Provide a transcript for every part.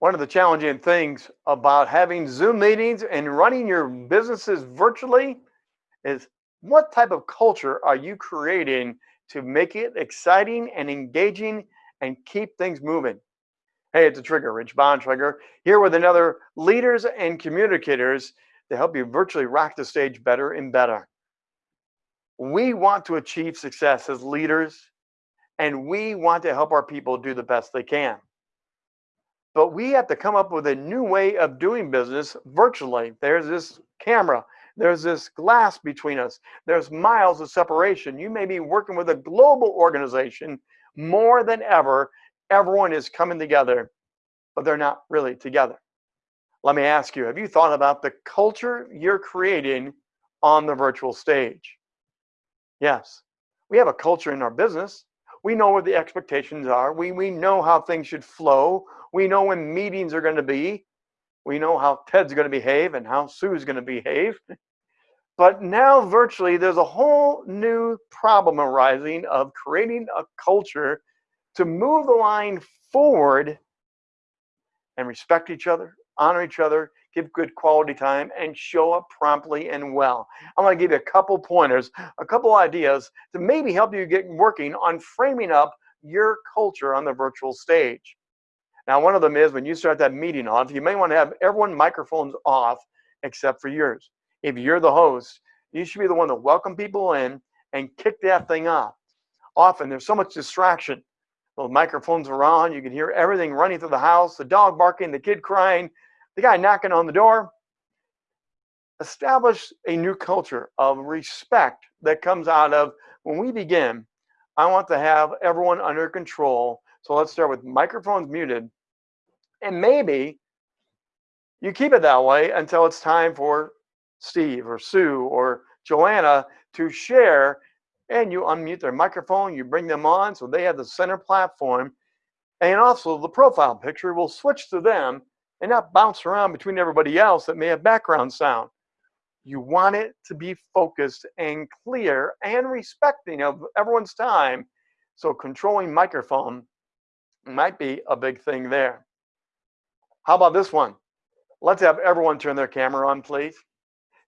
One of the challenging things about having Zoom meetings and running your businesses virtually is what type of culture are you creating to make it exciting and engaging and keep things moving? Hey, it's a trigger, Rich Bontrager, here with another leaders and communicators to help you virtually rock the stage better and better. We want to achieve success as leaders, and we want to help our people do the best they can. But we have to come up with a new way of doing business virtually. There's this camera, there's this glass between us, there's miles of separation. You may be working with a global organization more than ever. Everyone is coming together, but they're not really together. Let me ask you, have you thought about the culture you're creating on the virtual stage? Yes, we have a culture in our business. We know what the expectations are. We, we know how things should flow. We know when meetings are going to be. We know how Ted's going to behave and how Sue's going to behave. But now, virtually, there's a whole new problem arising of creating a culture to move the line forward and respect each other, honor each other, give good quality time, and show up promptly and well. I'm going to give you a couple pointers, a couple ideas to maybe help you get working on framing up your culture on the virtual stage. Now, one of them is when you start that meeting off, you may want to have everyone microphones off except for yours. If you're the host, you should be the one to welcome people in and kick that thing off. Often there's so much distraction. The microphones are on, you can hear everything running through the house, the dog barking, the kid crying, the guy knocking on the door. Establish a new culture of respect that comes out of when we begin. I want to have everyone under control. So let's start with microphones muted. And maybe you keep it that way until it's time for Steve or Sue or Joanna to share and you unmute their microphone, you bring them on so they have the center platform. And also the profile picture will switch to them and not bounce around between everybody else that may have background sound. You want it to be focused and clear and respecting of everyone's time. So controlling microphone might be a big thing there. How about this one? Let's have everyone turn their camera on, please.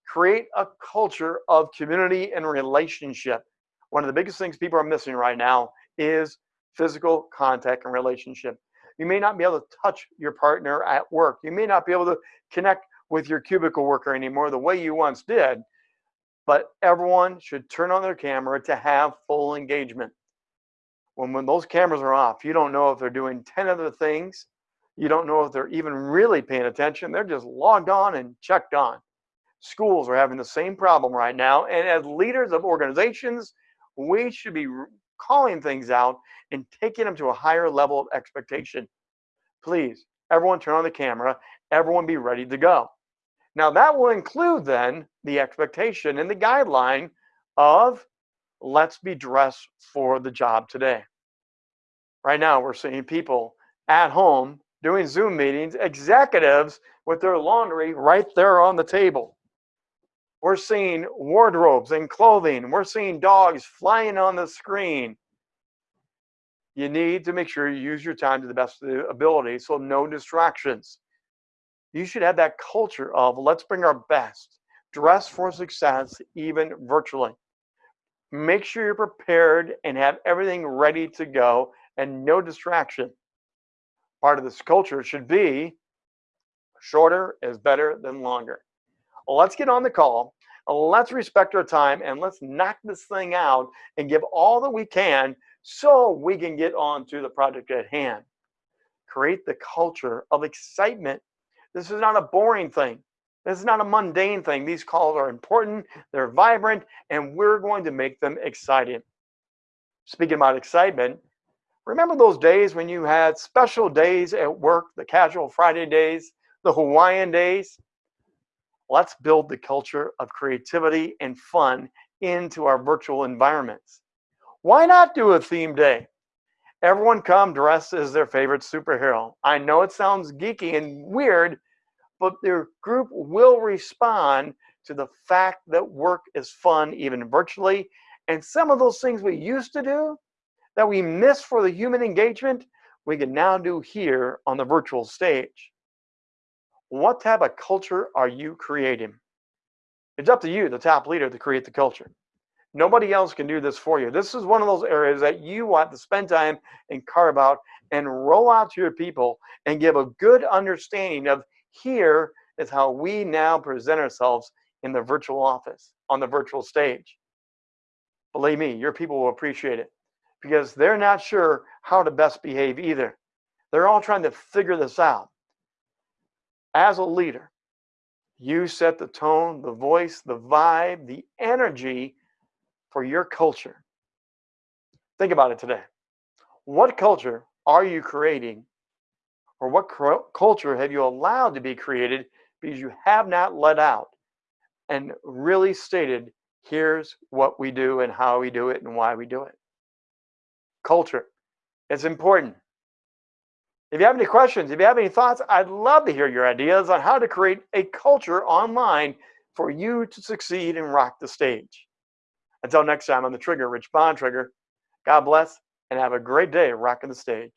Create a culture of community and relationship. One of the biggest things people are missing right now is physical contact and relationship. You may not be able to touch your partner at work. You may not be able to connect with your cubicle worker anymore the way you once did, but everyone should turn on their camera to have full engagement. When, when those cameras are off, you don't know if they're doing 10 other things. You don't know if they're even really paying attention. They're just logged on and checked on. Schools are having the same problem right now. And as leaders of organizations, we should be calling things out and taking them to a higher level of expectation. Please, everyone turn on the camera, everyone be ready to go. Now, that will include then the expectation and the guideline of let's be dressed for the job today. Right now, we're seeing people at home doing Zoom meetings, executives with their laundry right there on the table. We're seeing wardrobes and clothing. We're seeing dogs flying on the screen. You need to make sure you use your time to the best of the ability, so no distractions. You should have that culture of let's bring our best, dress for success, even virtually. Make sure you're prepared and have everything ready to go and no distraction. Part of this culture should be shorter is better than longer let's get on the call. Let's respect our time and let's knock this thing out and give all that we can so we can get on to the project at hand. Create the culture of excitement. This is not a boring thing. This is not a mundane thing. These calls are important, they're vibrant, and we're going to make them exciting. Speaking about excitement, remember those days when you had special days at work, the casual Friday days, the Hawaiian days? Let's build the culture of creativity and fun into our virtual environments. Why not do a theme day? Everyone come dressed as their favorite superhero. I know it sounds geeky and weird, but their group will respond to the fact that work is fun, even virtually. And some of those things we used to do that we miss for the human engagement, we can now do here on the virtual stage. What type of culture are you creating? It's up to you, the top leader, to create the culture. Nobody else can do this for you. This is one of those areas that you want to spend time and carve out and roll out to your people and give a good understanding of here is how we now present ourselves in the virtual office, on the virtual stage. Believe me, your people will appreciate it because they're not sure how to best behave either. They're all trying to figure this out. As a leader, you set the tone, the voice, the vibe, the energy for your culture. Think about it today. What culture are you creating, or what culture have you allowed to be created because you have not let out and really stated, here's what we do and how we do it and why we do it? Culture. It's important. If you have any questions, if you have any thoughts, I'd love to hear your ideas on how to create a culture online for you to succeed and rock the stage. Until next time on the Trigger, Rich Bontrager, God bless and have a great day rocking the stage.